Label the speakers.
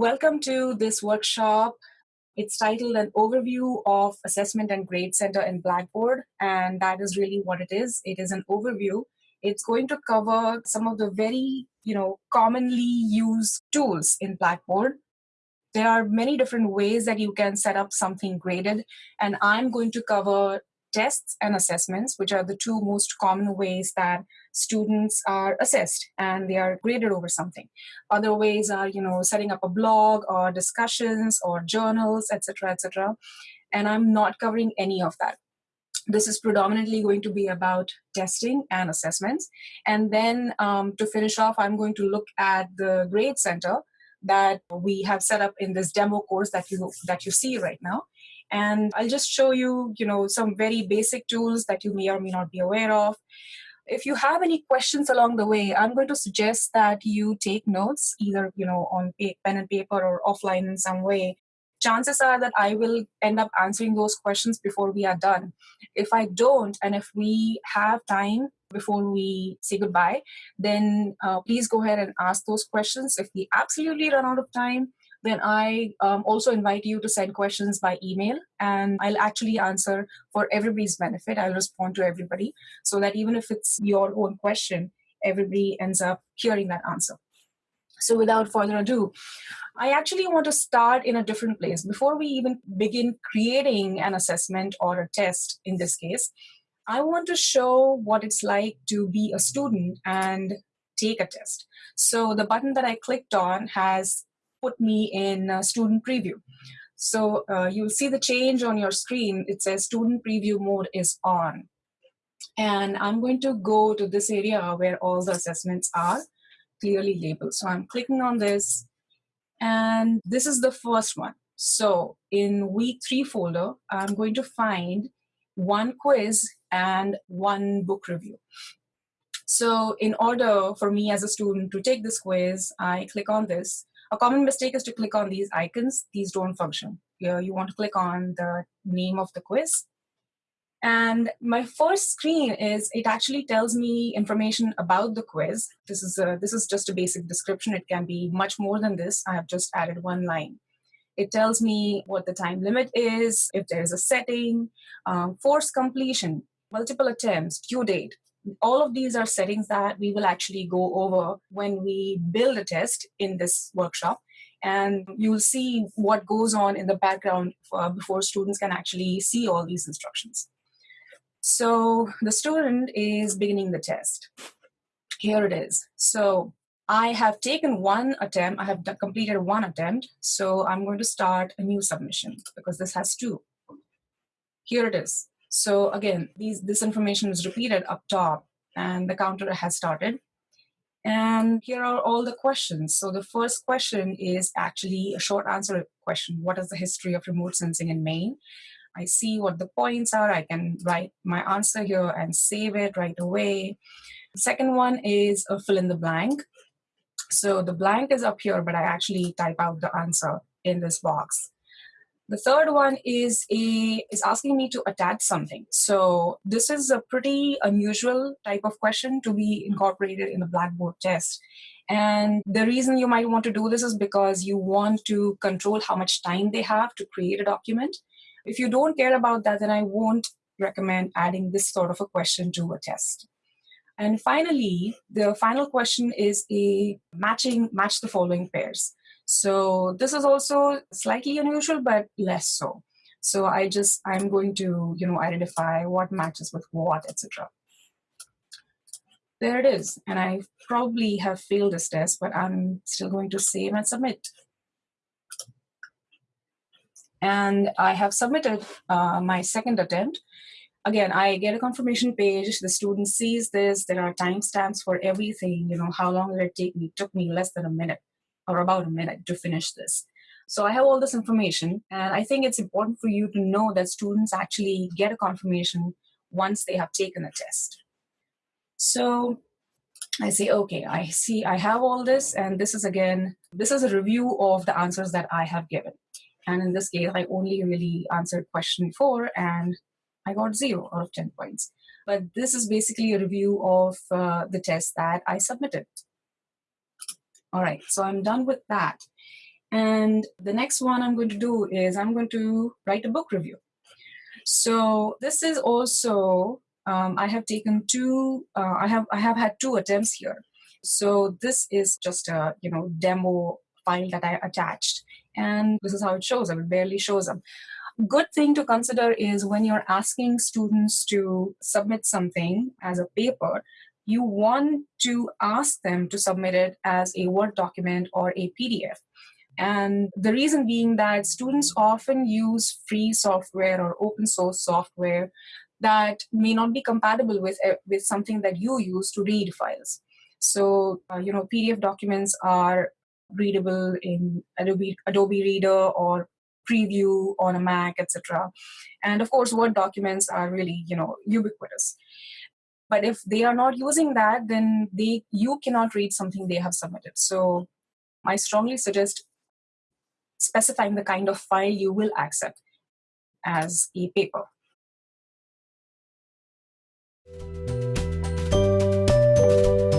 Speaker 1: welcome to this workshop. It's titled An Overview of Assessment and Grade Center in Blackboard, and that is really what it is. It is an overview. It's going to cover some of the very, you know, commonly used tools in Blackboard. There are many different ways that you can set up something graded, and I'm going to cover tests and assessments, which are the two most common ways that students are assessed and they are graded over something. Other ways are, you know, setting up a blog or discussions or journals, etc., etc. And I'm not covering any of that. This is predominantly going to be about testing and assessments. And then um, to finish off, I'm going to look at the grade center that we have set up in this demo course that you that you see right now and I'll just show you, you know, some very basic tools that you may or may not be aware of. If you have any questions along the way, I'm going to suggest that you take notes, either, you know, on pen and paper or offline in some way. Chances are that I will end up answering those questions before we are done. If I don't, and if we have time before we say goodbye, then uh, please go ahead and ask those questions. If we absolutely run out of time, then I um, also invite you to send questions by email and I'll actually answer for everybody's benefit. I'll respond to everybody so that even if it's your own question, everybody ends up hearing that answer. So without further ado, I actually want to start in a different place. Before we even begin creating an assessment or a test in this case, I want to show what it's like to be a student and take a test. So the button that I clicked on has put me in student preview. So uh, you'll see the change on your screen. It says student preview mode is on. And I'm going to go to this area where all the assessments are clearly labeled. So I'm clicking on this and this is the first one. So in week three folder, I'm going to find one quiz and one book review. So in order for me as a student to take this quiz, I click on this a common mistake is to click on these icons. These don't function. You want to click on the name of the quiz. And my first screen is, it actually tells me information about the quiz. This is, a, this is just a basic description. It can be much more than this. I have just added one line. It tells me what the time limit is, if there's a setting, um, force completion, multiple attempts, due date, all of these are settings that we will actually go over when we build a test in this workshop and you'll see what goes on in the background uh, before students can actually see all these instructions. So the student is beginning the test. Here it is. So I have taken one attempt, I have completed one attempt, so I'm going to start a new submission because this has two. Here it is. So again, these, this information is repeated up top and the counter has started. And here are all the questions. So the first question is actually a short answer question. What is the history of remote sensing in Maine? I see what the points are. I can write my answer here and save it right away. The second one is a fill in the blank. So the blank is up here, but I actually type out the answer in this box. The third one is a is asking me to attach something. So this is a pretty unusual type of question to be incorporated in a Blackboard test. And the reason you might want to do this is because you want to control how much time they have to create a document. If you don't care about that, then I won't recommend adding this sort of a question to a test. And finally, the final question is a matching match the following pairs. So this is also slightly unusual, but less so. So I just, I'm going to, you know, identify what matches with what, etc. There it is. And I probably have failed this test, but I'm still going to save and submit. And I have submitted uh, my second attempt. Again, I get a confirmation page. The student sees this. There are timestamps for everything. You know, how long did it take me? It took me less than a minute or about a minute to finish this. So I have all this information, and I think it's important for you to know that students actually get a confirmation once they have taken the test. So I say, okay, I see I have all this, and this is again, this is a review of the answers that I have given. And in this case, I only really answered question four, and I got zero out of 10 points. But this is basically a review of uh, the test that I submitted. All right, so I'm done with that. And the next one I'm going to do is I'm going to write a book review. So this is also um, I have taken two. Uh, I have I have had two attempts here. So this is just a you know demo file that I attached, and this is how it shows up. It barely shows up. Good thing to consider is when you're asking students to submit something as a paper, you want to ask them to submit it as a Word document or a PDF. And the reason being that students often use free software or open source software that may not be compatible with, uh, with something that you use to read files. So, uh, you know, PDF documents are readable in Adobe, Adobe Reader or Preview on a Mac, etc. And of course, Word documents are really, you know, ubiquitous. But if they are not using that, then they you cannot read something they have submitted. So I strongly suggest specifying the kind of file you will accept as a paper. Thank you.